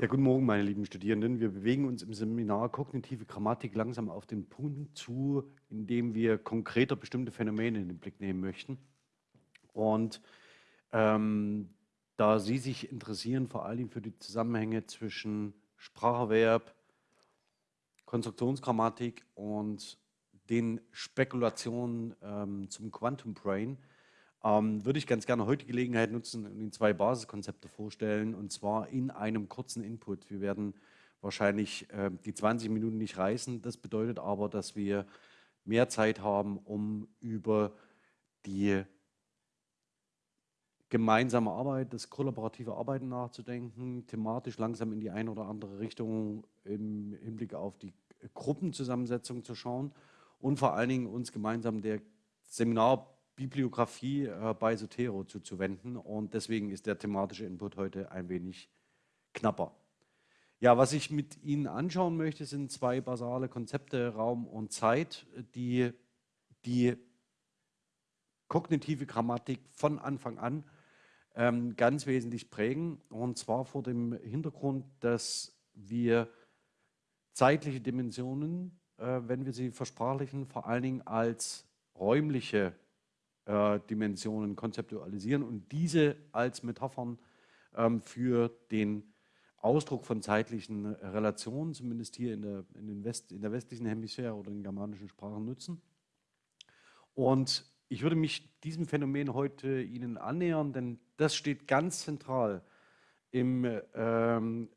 Ja, guten Morgen, meine lieben Studierenden. Wir bewegen uns im Seminar Kognitive Grammatik langsam auf den Punkt zu, in dem wir konkreter bestimmte Phänomene in den Blick nehmen möchten. Und ähm, da Sie sich interessieren, vor allem für die Zusammenhänge zwischen Spracherwerb, Konstruktionsgrammatik und den Spekulationen ähm, zum Quantum Brain, ähm, würde ich ganz gerne heute die Gelegenheit nutzen und Ihnen zwei Basiskonzepte vorstellen, und zwar in einem kurzen Input. Wir werden wahrscheinlich äh, die 20 Minuten nicht reißen. Das bedeutet aber, dass wir mehr Zeit haben, um über die gemeinsame Arbeit, das kollaborative Arbeiten nachzudenken, thematisch langsam in die eine oder andere Richtung im Hinblick auf die Gruppenzusammensetzung zu schauen und vor allen Dingen uns gemeinsam der Seminar Bibliografie äh, bei Sotero zuzuwenden und deswegen ist der thematische Input heute ein wenig knapper. Ja, was ich mit Ihnen anschauen möchte, sind zwei basale Konzepte Raum und Zeit, die die kognitive Grammatik von Anfang an ähm, ganz wesentlich prägen und zwar vor dem Hintergrund, dass wir zeitliche Dimensionen, äh, wenn wir sie versprachlichen, vor allen Dingen als räumliche äh, Dimensionen konzeptualisieren und diese als Metaphern ähm, für den Ausdruck von zeitlichen Relationen, zumindest hier in der, in, West, in der westlichen Hemisphäre oder in germanischen Sprachen nutzen. Und ich würde mich diesem Phänomen heute Ihnen annähern, denn das steht ganz zentral im ähm,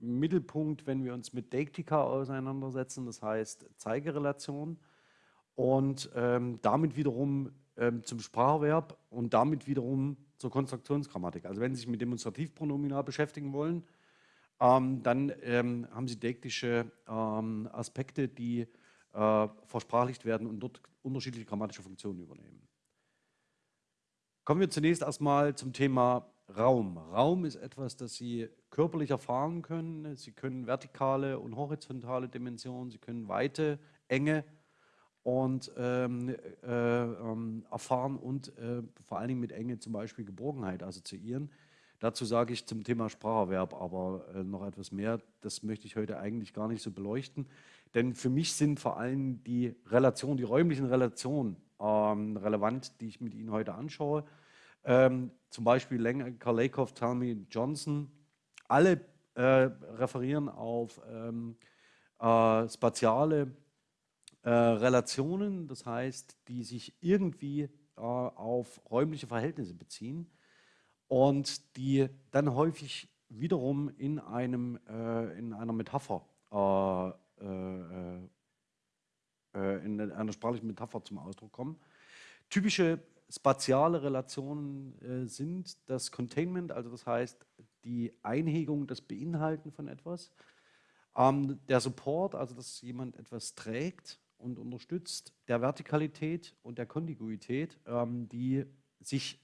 Mittelpunkt, wenn wir uns mit Deiktika auseinandersetzen, das heißt Zeigerelation und ähm, damit wiederum ähm, zum Spracherwerb und damit wiederum zur Konstruktionsgrammatik. Also wenn Sie sich mit Demonstrativpronomina beschäftigen wollen, ähm, dann ähm, haben Sie deiktische ähm, Aspekte, die äh, versprachlicht werden und dort unterschiedliche grammatische Funktionen übernehmen. Kommen wir zunächst erstmal zum Thema Raum. Raum ist etwas, das Sie körperlich erfahren können. Sie können vertikale und horizontale Dimensionen, Sie können Weite, Enge und ähm, äh, ähm, erfahren und äh, vor allen Dingen mit Enge zum Beispiel Geborgenheit assoziieren. Dazu sage ich zum Thema Spracherwerb aber äh, noch etwas mehr. Das möchte ich heute eigentlich gar nicht so beleuchten, denn für mich sind vor allem die Relationen, die räumlichen Relationen ähm, relevant, die ich mit Ihnen heute anschaue. Ähm, zum Beispiel Lenker, Lakoff, Talmy, Johnson, alle äh, referieren auf ähm, äh, spatiale äh, Relationen, das heißt, die sich irgendwie äh, auf räumliche Verhältnisse beziehen und die dann häufig wiederum in, einem, äh, in einer Metapher, äh, äh, in einer sprachlichen Metapher zum Ausdruck kommen. Typische spatiale Relationen sind das Containment, also das heißt die Einhegung, das Beinhalten von etwas, ähm, der Support, also dass jemand etwas trägt und unterstützt der Vertikalität und der Kontiguität, ähm, die sich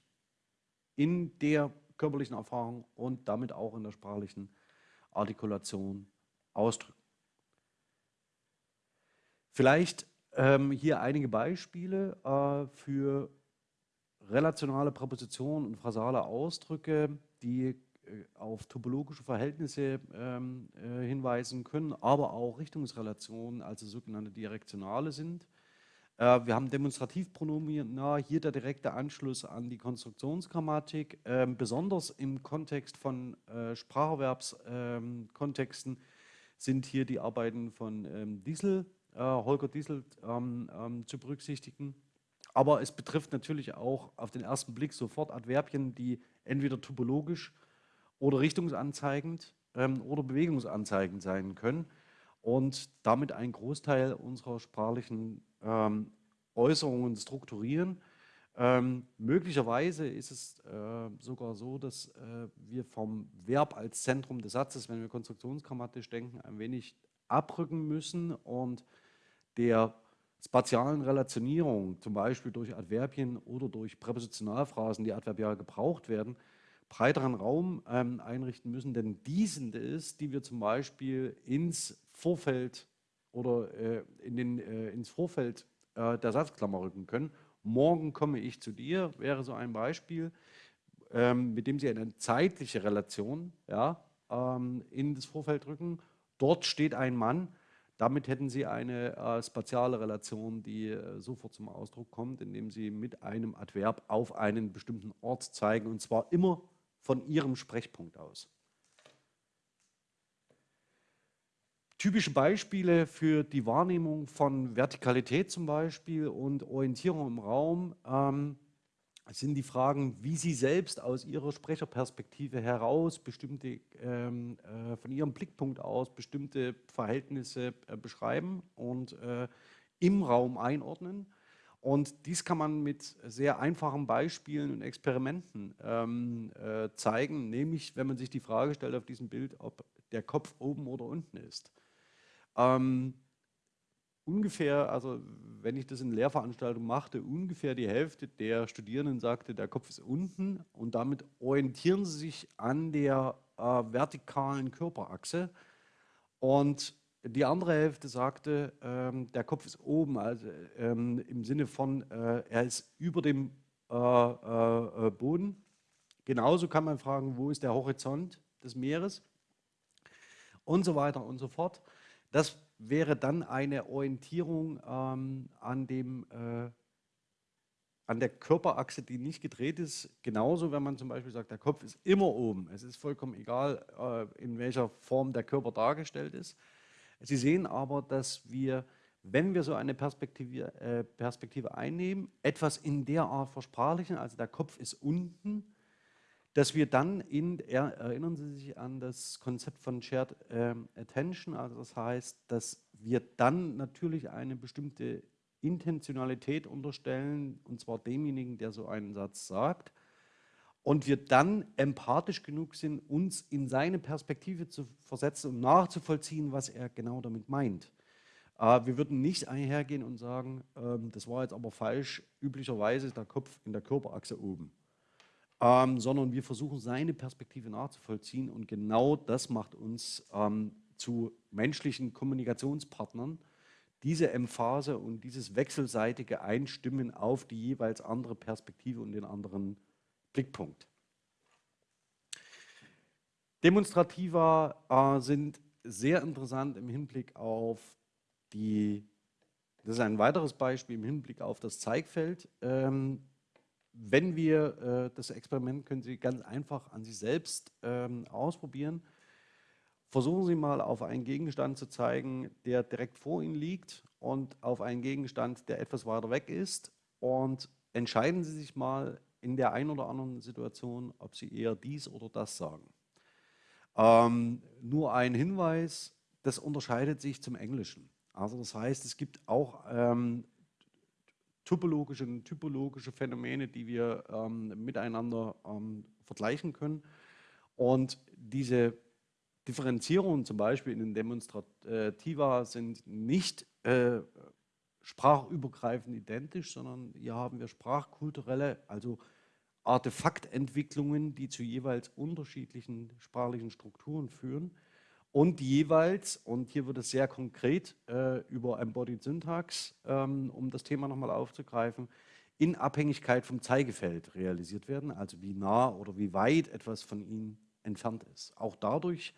in der körperlichen Erfahrung und damit auch in der sprachlichen Artikulation ausdrücken. Vielleicht ähm, hier einige Beispiele äh, für relationale Präpositionen und phrasale Ausdrücke, die auf topologische Verhältnisse ähm, äh, hinweisen können, aber auch Richtungsrelationen, also sogenannte Direktionale sind. Äh, wir haben Demonstrativpronomina, hier der direkte Anschluss an die Konstruktionsgrammatik, ähm, besonders im Kontext von äh, Spracherwerbskontexten ähm, sind hier die Arbeiten von ähm, Diesel, äh, Holger Diesel ähm, ähm, zu berücksichtigen. Aber es betrifft natürlich auch auf den ersten Blick sofort Adverbien, die entweder topologisch oder richtungsanzeigend ähm, oder bewegungsanzeigend sein können und damit einen Großteil unserer sprachlichen ähm, Äußerungen strukturieren. Ähm, möglicherweise ist es äh, sogar so, dass äh, wir vom Verb als Zentrum des Satzes, wenn wir konstruktionsgrammatisch denken, ein wenig abrücken müssen und der spatialen Relationierung, zum Beispiel durch Adverbien oder durch Präpositionalphrasen, die adverbial gebraucht werden, breiteren Raum ähm, einrichten müssen, denn die sind es, die wir zum Beispiel ins Vorfeld oder äh, in den, äh, ins Vorfeld äh, der Satzklammer rücken können. Morgen komme ich zu dir, wäre so ein Beispiel, ähm, mit dem Sie eine zeitliche Relation ja, ähm, in das Vorfeld rücken. Dort steht ein Mann. Damit hätten Sie eine äh, spatiale Relation, die äh, sofort zum Ausdruck kommt, indem Sie mit einem Adverb auf einen bestimmten Ort zeigen, und zwar immer von Ihrem Sprechpunkt aus. Typische Beispiele für die Wahrnehmung von Vertikalität zum Beispiel und Orientierung im Raum ähm, sind die Fragen, wie Sie selbst aus Ihrer Sprecherperspektive heraus bestimmte, ähm, äh, von Ihrem Blickpunkt aus bestimmte Verhältnisse äh, beschreiben und äh, im Raum einordnen. Und dies kann man mit sehr einfachen Beispielen und Experimenten ähm, äh, zeigen, nämlich wenn man sich die Frage stellt auf diesem Bild, ob der Kopf oben oder unten ist. Ähm, ungefähr, also wenn ich das in Lehrveranstaltungen machte, ungefähr die Hälfte der Studierenden sagte, der Kopf ist unten und damit orientieren sie sich an der äh, vertikalen Körperachse und die andere Hälfte sagte, ähm, der Kopf ist oben, also ähm, im Sinne von, äh, er ist über dem äh, äh, äh, Boden. Genauso kann man fragen, wo ist der Horizont des Meeres und so weiter und so fort. Das wäre dann eine Orientierung ähm, an, dem, äh, an der Körperachse, die nicht gedreht ist. Genauso, wenn man zum Beispiel sagt, der Kopf ist immer oben. Es ist vollkommen egal, äh, in welcher Form der Körper dargestellt ist. Sie sehen aber, dass wir, wenn wir so eine Perspektive, äh, Perspektive einnehmen, etwas in der Art versprachlichen, also der Kopf ist unten, dass wir dann, in, erinnern Sie sich an das Konzept von Shared ähm, Attention, also das heißt, dass wir dann natürlich eine bestimmte Intentionalität unterstellen, und zwar demjenigen, der so einen Satz sagt, und wir dann empathisch genug sind, uns in seine Perspektive zu versetzen und nachzuvollziehen, was er genau damit meint. Äh, wir würden nicht einhergehen und sagen, ähm, das war jetzt aber falsch, üblicherweise ist der Kopf in der Körperachse oben ähm, sondern wir versuchen seine Perspektive nachzuvollziehen und genau das macht uns ähm, zu menschlichen Kommunikationspartnern, diese Emphase und dieses wechselseitige Einstimmen auf die jeweils andere Perspektive und den anderen Blickpunkt. Demonstrativa äh, sind sehr interessant im Hinblick auf die, das ist ein weiteres Beispiel im Hinblick auf das Zeigfeld. Ähm, wenn wir äh, das Experiment können Sie ganz einfach an sich selbst ähm, ausprobieren. Versuchen Sie mal auf einen Gegenstand zu zeigen, der direkt vor Ihnen liegt und auf einen Gegenstand, der etwas weiter weg ist und entscheiden Sie sich mal in der einen oder anderen Situation, ob Sie eher dies oder das sagen. Ähm, nur ein Hinweis, das unterscheidet sich zum Englischen. Also das heißt, es gibt auch ähm, topologische und typologische Phänomene, die wir ähm, miteinander ähm, vergleichen können. Und diese Differenzierungen zum Beispiel in den Demonstrativa sind nicht äh, sprachübergreifend identisch, sondern hier haben wir sprachkulturelle, also Artefaktentwicklungen, die zu jeweils unterschiedlichen sprachlichen Strukturen führen und jeweils, und hier wird es sehr konkret äh, über Embodied Syntax, ähm, um das Thema nochmal aufzugreifen, in Abhängigkeit vom Zeigefeld realisiert werden, also wie nah oder wie weit etwas von ihnen entfernt ist. Auch dadurch,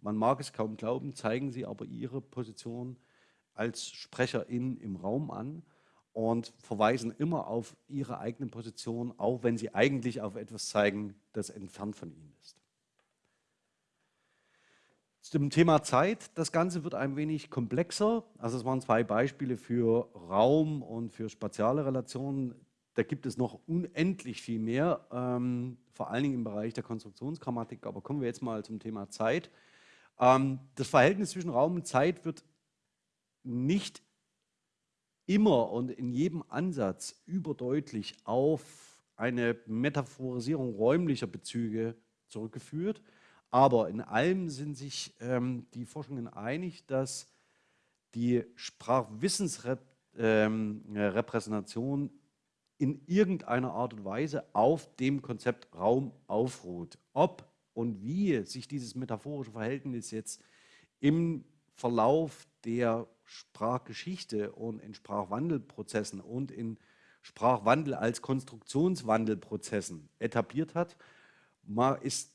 man mag es kaum glauben, zeigen sie aber ihre Position als Sprecherin im Raum an und verweisen immer auf ihre eigene Position, auch wenn sie eigentlich auf etwas zeigen, das entfernt von ihnen ist. Zum Thema Zeit, das Ganze wird ein wenig komplexer. Also es waren zwei Beispiele für Raum und für spatiale Relationen. Da gibt es noch unendlich viel mehr, ähm, vor allen Dingen im Bereich der Konstruktionsgrammatik. Aber kommen wir jetzt mal zum Thema Zeit. Ähm, das Verhältnis zwischen Raum und Zeit wird nicht immer und in jedem Ansatz überdeutlich auf eine Metaphorisierung räumlicher Bezüge zurückgeführt. Aber in allem sind sich ähm, die Forschungen einig, dass die Sprachwissensrepräsentation ähm, in irgendeiner Art und Weise auf dem Konzept Raum aufruht. Ob und wie sich dieses metaphorische Verhältnis jetzt im Verlauf der Sprachgeschichte und in Sprachwandelprozessen und in Sprachwandel als Konstruktionswandelprozessen etabliert hat, ist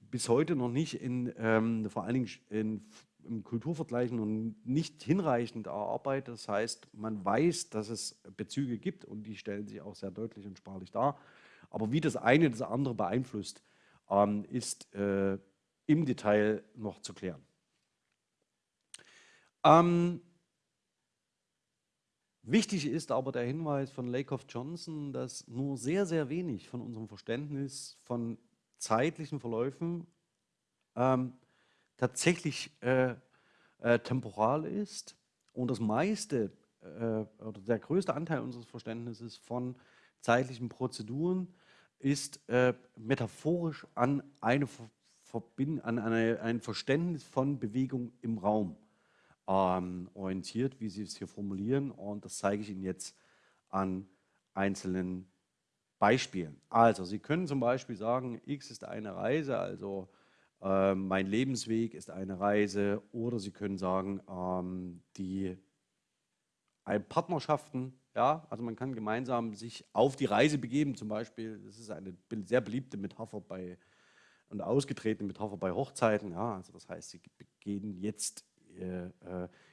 bis heute noch nicht in, ähm, vor allen Dingen in, im Kulturvergleichen und nicht hinreichend erarbeitet. Das heißt, man weiß, dass es Bezüge gibt und die stellen sich auch sehr deutlich und sprachlich dar. Aber wie das eine das andere beeinflusst, ähm, ist äh, im Detail noch zu klären. Ähm, wichtig ist aber der Hinweis von Lakoff Johnson, dass nur sehr, sehr wenig von unserem Verständnis von zeitlichen Verläufen ähm, tatsächlich äh, äh, temporal ist. Und das meiste äh, oder der größte Anteil unseres Verständnisses von zeitlichen Prozeduren ist äh, metaphorisch an, eine an eine, ein Verständnis von Bewegung im Raum ähm, orientiert, wie Sie es hier formulieren. Und das zeige ich Ihnen jetzt an einzelnen Beispielen. Also, Sie können zum Beispiel sagen, X ist eine Reise, also äh, mein Lebensweg ist eine Reise. Oder Sie können sagen, ähm, die Partnerschaften, ja, also man kann gemeinsam sich auf die Reise begeben, zum Beispiel, das ist eine sehr beliebte Metapher bei und ausgetretene Metapher bei Hochzeiten, ja, also das heißt, sie gehen jetzt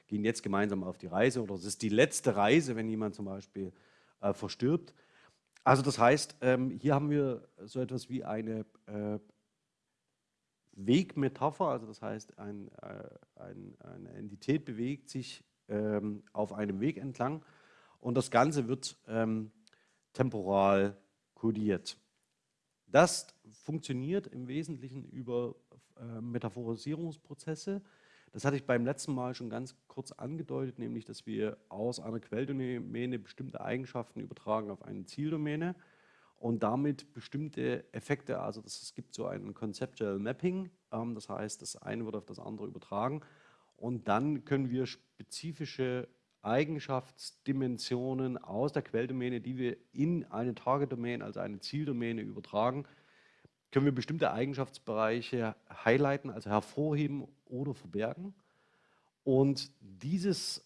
gehen jetzt gemeinsam auf die Reise oder es ist die letzte Reise, wenn jemand zum Beispiel äh, verstirbt. Also das heißt, ähm, hier haben wir so etwas wie eine äh, Wegmetapher, also das heißt, ein, äh, ein, eine Entität bewegt sich ähm, auf einem Weg entlang und das Ganze wird ähm, temporal kodiert. Das funktioniert im Wesentlichen über äh, Metaphorisierungsprozesse, das hatte ich beim letzten Mal schon ganz kurz angedeutet, nämlich, dass wir aus einer Quelldomäne bestimmte Eigenschaften übertragen auf eine Zieldomäne und damit bestimmte Effekte, also das, es gibt so ein Conceptual Mapping, ähm, das heißt, das eine wird auf das andere übertragen und dann können wir spezifische Eigenschaftsdimensionen aus der Quelldomäne, die wir in eine Target-Domain, also eine Zieldomäne übertragen, können wir bestimmte Eigenschaftsbereiche highlighten, also hervorheben oder verbergen. Und dieses,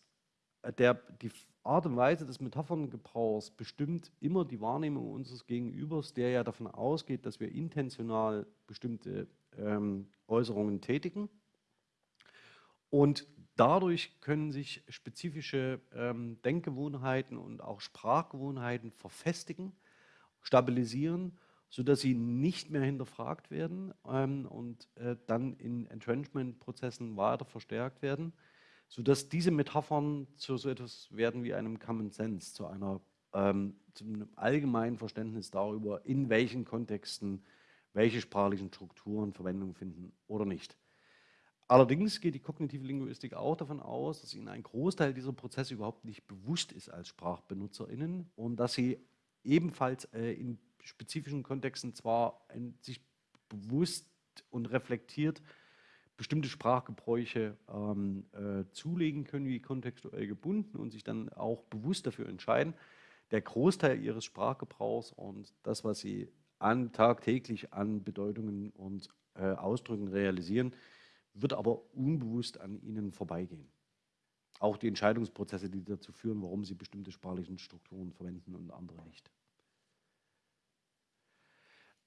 äh, der, die Art und Weise des Metapherngebrauchs bestimmt immer die Wahrnehmung unseres Gegenübers, der ja davon ausgeht, dass wir intentional bestimmte ähm, Äußerungen tätigen. Und dadurch können sich spezifische ähm, Denkgewohnheiten und auch Sprachgewohnheiten verfestigen, stabilisieren sodass sie nicht mehr hinterfragt werden ähm, und äh, dann in Entrenchment-Prozessen weiter verstärkt werden, sodass diese Metaphern zu so etwas werden wie einem Common Sense, zu, einer, ähm, zu einem allgemeinen Verständnis darüber, in welchen Kontexten welche sprachlichen Strukturen Verwendung finden oder nicht. Allerdings geht die kognitive Linguistik auch davon aus, dass ihnen ein Großteil dieser Prozesse überhaupt nicht bewusst ist als SprachbenutzerInnen und dass sie ebenfalls äh, in spezifischen Kontexten zwar sich bewusst und reflektiert bestimmte Sprachgebräuche ähm, äh, zulegen können, wie kontextuell gebunden und sich dann auch bewusst dafür entscheiden. Der Großteil ihres Sprachgebrauchs und das, was sie an, tagtäglich an Bedeutungen und äh, Ausdrücken realisieren, wird aber unbewusst an ihnen vorbeigehen. Auch die Entscheidungsprozesse, die dazu führen, warum sie bestimmte sprachlichen Strukturen verwenden und andere nicht.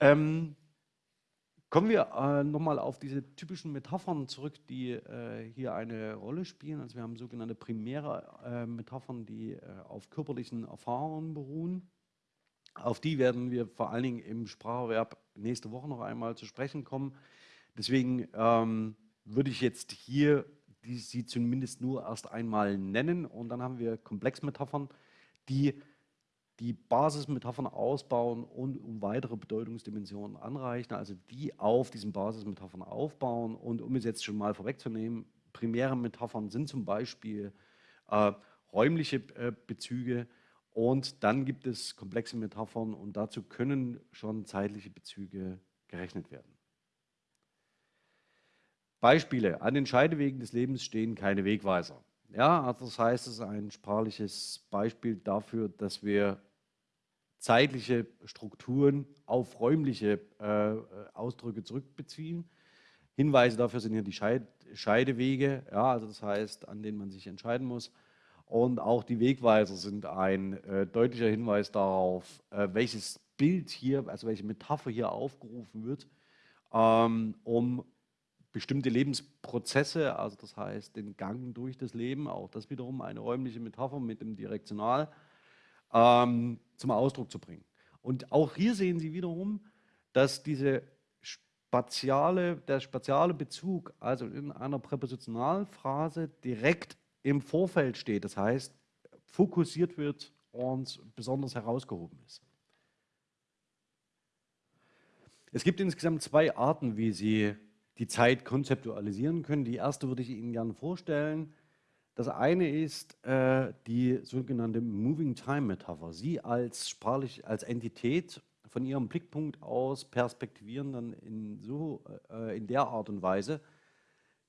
Ähm, kommen wir äh, nochmal auf diese typischen Metaphern zurück, die äh, hier eine Rolle spielen. Also wir haben sogenannte primäre äh, Metaphern, die äh, auf körperlichen Erfahrungen beruhen. Auf die werden wir vor allen Dingen im Spracherwerb nächste Woche noch einmal zu sprechen kommen. Deswegen ähm, würde ich jetzt hier die, sie zumindest nur erst einmal nennen und dann haben wir Komplexmetaphern, die die Basismetaphern ausbauen und um weitere Bedeutungsdimensionen anreichen, also die auf diesen Basismetaphern aufbauen. Und um es jetzt schon mal vorwegzunehmen, primäre Metaphern sind zum Beispiel äh, räumliche äh, Bezüge und dann gibt es komplexe Metaphern und dazu können schon zeitliche Bezüge gerechnet werden. Beispiele. An den Scheidewegen des Lebens stehen keine Wegweiser. Ja, also das heißt, es ist ein sprachliches Beispiel dafür, dass wir zeitliche Strukturen auf räumliche äh, Ausdrücke zurückbeziehen. Hinweise dafür sind hier die Scheid Scheidewege, ja, also das heißt, an denen man sich entscheiden muss. Und auch die Wegweiser sind ein äh, deutlicher Hinweis darauf, äh, welches Bild hier, also welche Metapher hier aufgerufen wird, ähm, um bestimmte Lebensprozesse, also das heißt den Gang durch das Leben, auch das wiederum eine räumliche Metapher mit dem Direktional, ähm, zum Ausdruck zu bringen. Und auch hier sehen Sie wiederum, dass diese spatiale, der spatiale Bezug, also in einer Präpositionalphrase, direkt im Vorfeld steht. Das heißt, fokussiert wird und besonders herausgehoben ist. Es gibt insgesamt zwei Arten, wie Sie die Zeit konzeptualisieren können. Die erste würde ich Ihnen gerne vorstellen. Das eine ist äh, die sogenannte Moving Time Metapher. Sie als sprachlich, als Entität von Ihrem Blickpunkt aus perspektivieren dann in, so, äh, in der Art und Weise,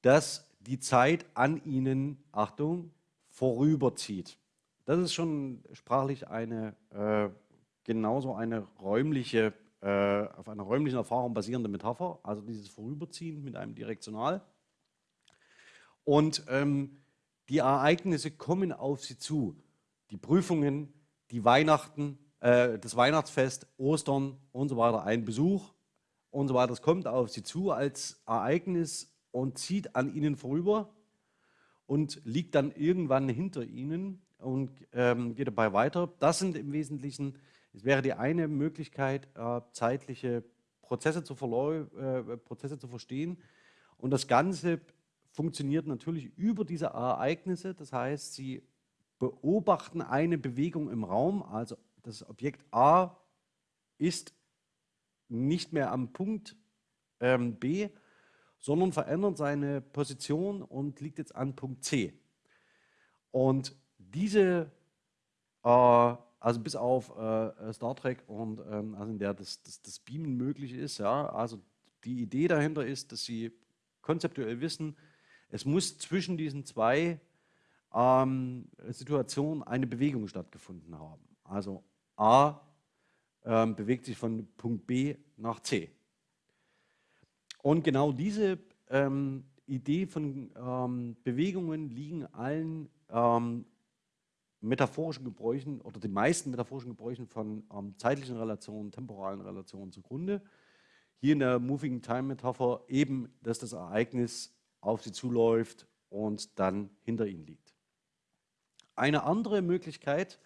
dass die Zeit an Ihnen, Achtung, vorüberzieht. Das ist schon sprachlich eine äh, genauso eine räumliche äh, auf einer räumlichen Erfahrung basierende Metapher, also dieses Vorüberziehen mit einem Direktional. Und ähm, die Ereignisse kommen auf sie zu. Die Prüfungen, die Weihnachten, äh, das Weihnachtsfest, Ostern und so weiter, ein Besuch und so weiter. Das kommt auf sie zu als Ereignis und zieht an ihnen vorüber und liegt dann irgendwann hinter ihnen und ähm, geht dabei weiter. Das sind im Wesentlichen es wäre die eine Möglichkeit, äh, zeitliche Prozesse zu, äh, Prozesse zu verstehen. Und das Ganze funktioniert natürlich über diese Ereignisse. Das heißt, Sie beobachten eine Bewegung im Raum. Also das Objekt A ist nicht mehr am Punkt ähm, B, sondern verändert seine Position und liegt jetzt an Punkt C. Und diese äh, also bis auf äh, Star Trek und ähm, also in der das, das, das Beamen möglich ist. Ja? Also die Idee dahinter ist, dass sie konzeptuell wissen, es muss zwischen diesen zwei ähm, Situationen eine Bewegung stattgefunden haben. Also A ähm, bewegt sich von Punkt B nach C. Und genau diese ähm, Idee von ähm, Bewegungen liegen allen ähm, metaphorischen Gebräuchen oder den meisten metaphorischen Gebräuchen von ähm, zeitlichen Relationen, temporalen Relationen zugrunde. Hier in der Moving Time Metapher eben, dass das Ereignis auf sie zuläuft und dann hinter ihnen liegt. Eine andere Möglichkeit,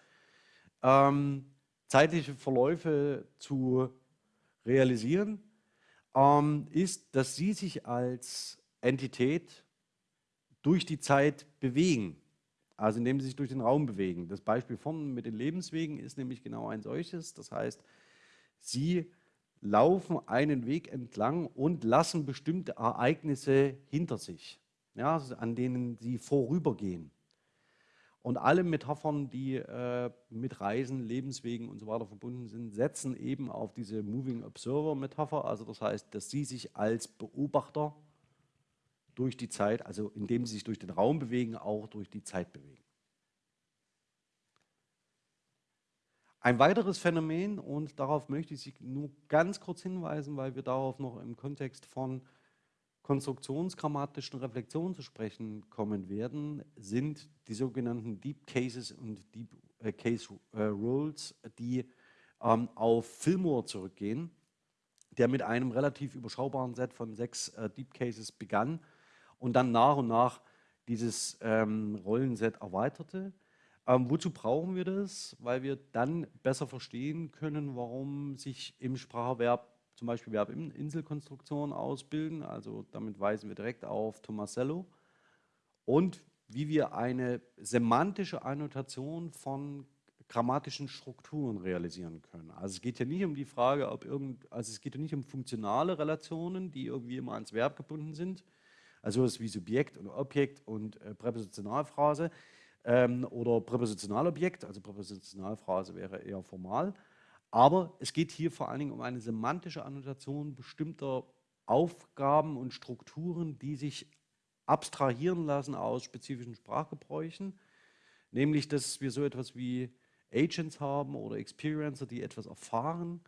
ähm, zeitliche Verläufe zu realisieren, ähm, ist, dass sie sich als Entität durch die Zeit bewegen. Also indem sie sich durch den Raum bewegen. Das Beispiel von mit den Lebenswegen ist nämlich genau ein solches. Das heißt, sie laufen einen Weg entlang und lassen bestimmte Ereignisse hinter sich, ja, an denen sie vorübergehen. Und alle Metaphern, die äh, mit Reisen, Lebenswegen und so weiter verbunden sind, setzen eben auf diese Moving Observer Metapher. Also das heißt, dass sie sich als Beobachter durch die Zeit, also indem sie sich durch den Raum bewegen, auch durch die Zeit bewegen. Ein weiteres Phänomen, und darauf möchte ich Sie nur ganz kurz hinweisen, weil wir darauf noch im Kontext von konstruktionsgrammatischen Reflexionen zu sprechen kommen werden, sind die sogenannten Deep Cases und Deep äh, Case äh, Rules, die ähm, auf Fillmore zurückgehen, der mit einem relativ überschaubaren Set von sechs äh, Deep Cases begann und dann nach und nach dieses ähm, Rollenset erweiterte. Ähm, wozu brauchen wir das? Weil wir dann besser verstehen können, warum sich im Sprachverb zum Beispiel Verbinselkonstruktionen ausbilden. Also damit weisen wir direkt auf Tomasello. Und wie wir eine semantische Annotation von grammatischen Strukturen realisieren können. Also es geht ja nicht um die Frage, ob irgend, also es geht ja nicht um funktionale Relationen, die irgendwie immer ans Verb gebunden sind, also es wie Subjekt und Objekt und äh, Präpositionalphrase ähm, oder Präpositionalobjekt, also Präpositionalphrase wäre eher formal. Aber es geht hier vor allen Dingen um eine semantische Annotation bestimmter Aufgaben und Strukturen, die sich abstrahieren lassen aus spezifischen Sprachgebräuchen, nämlich dass wir so etwas wie Agents haben oder Experiencer, die etwas erfahren,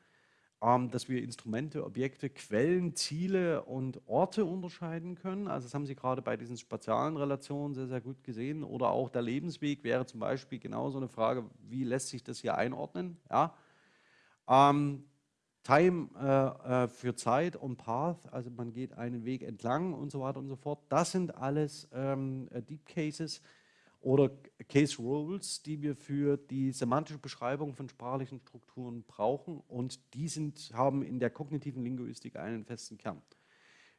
dass wir Instrumente, Objekte, Quellen, Ziele und Orte unterscheiden können. Also das haben Sie gerade bei diesen spatialen Relationen sehr, sehr gut gesehen. Oder auch der Lebensweg wäre zum Beispiel genauso eine Frage, wie lässt sich das hier einordnen? Ja? Ähm, Time äh, äh, für Zeit und Path, also man geht einen Weg entlang und so weiter und so fort. Das sind alles ähm, äh, Deep Cases oder Case Rules, die wir für die semantische Beschreibung von sprachlichen Strukturen brauchen und die sind, haben in der kognitiven Linguistik einen festen Kern.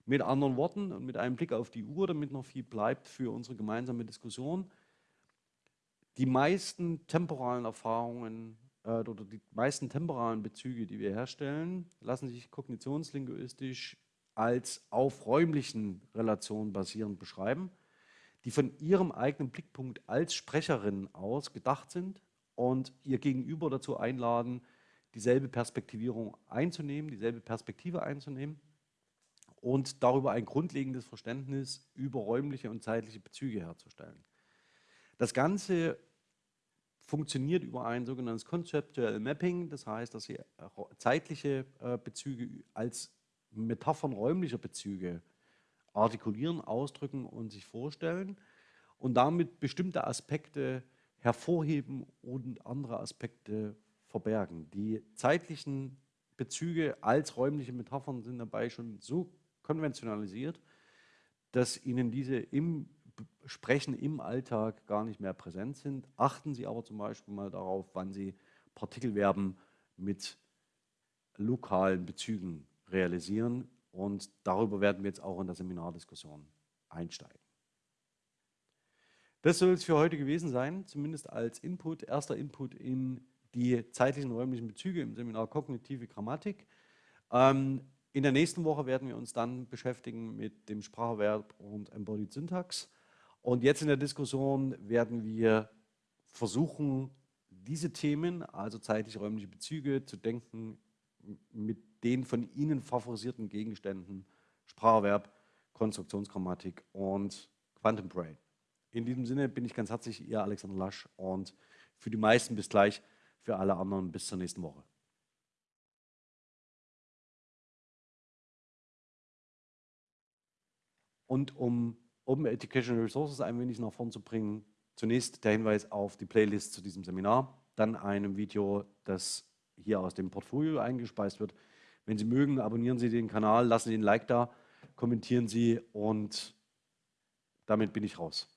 Mit anderen Worten und mit einem Blick auf die Uhr, damit noch viel bleibt für unsere gemeinsame Diskussion, die meisten temporalen Erfahrungen äh, oder die meisten temporalen Bezüge, die wir herstellen, lassen sich kognitionslinguistisch als auf räumlichen Relationen basierend beschreiben, die von ihrem eigenen Blickpunkt als Sprecherin aus gedacht sind und ihr Gegenüber dazu einladen, dieselbe Perspektivierung einzunehmen, dieselbe Perspektive einzunehmen und darüber ein grundlegendes Verständnis über räumliche und zeitliche Bezüge herzustellen. Das Ganze funktioniert über ein sogenanntes Conceptual Mapping, das heißt, dass Sie zeitliche äh, Bezüge als Metaphern räumlicher Bezüge artikulieren, ausdrücken und sich vorstellen und damit bestimmte Aspekte hervorheben und andere Aspekte verbergen. Die zeitlichen Bezüge als räumliche Metaphern sind dabei schon so konventionalisiert, dass Ihnen diese im Sprechen im Alltag gar nicht mehr präsent sind. Achten Sie aber zum Beispiel mal darauf, wann Sie Partikelverben mit lokalen Bezügen realisieren. Und darüber werden wir jetzt auch in der Seminardiskussion einsteigen. Das soll es für heute gewesen sein, zumindest als Input, erster Input in die zeitlichen räumlichen Bezüge im Seminar Kognitive Grammatik. Ähm, in der nächsten Woche werden wir uns dann beschäftigen mit dem Spracherwerb und Embodied Syntax. Und jetzt in der Diskussion werden wir versuchen, diese Themen, also zeitlich-räumliche Bezüge, zu denken mit den von Ihnen favorisierten Gegenständen Spracherwerb, Konstruktionsgrammatik und Quantum Brain. In diesem Sinne bin ich ganz herzlich Ihr Alexander Lasch und für die meisten bis gleich, für alle anderen bis zur nächsten Woche. Und um Open Educational Resources ein wenig nach vorn zu bringen. Zunächst der Hinweis auf die Playlist zu diesem Seminar, dann einem Video, das hier aus dem Portfolio eingespeist wird. Wenn Sie mögen, abonnieren Sie den Kanal, lassen Sie ein Like da, kommentieren Sie und damit bin ich raus.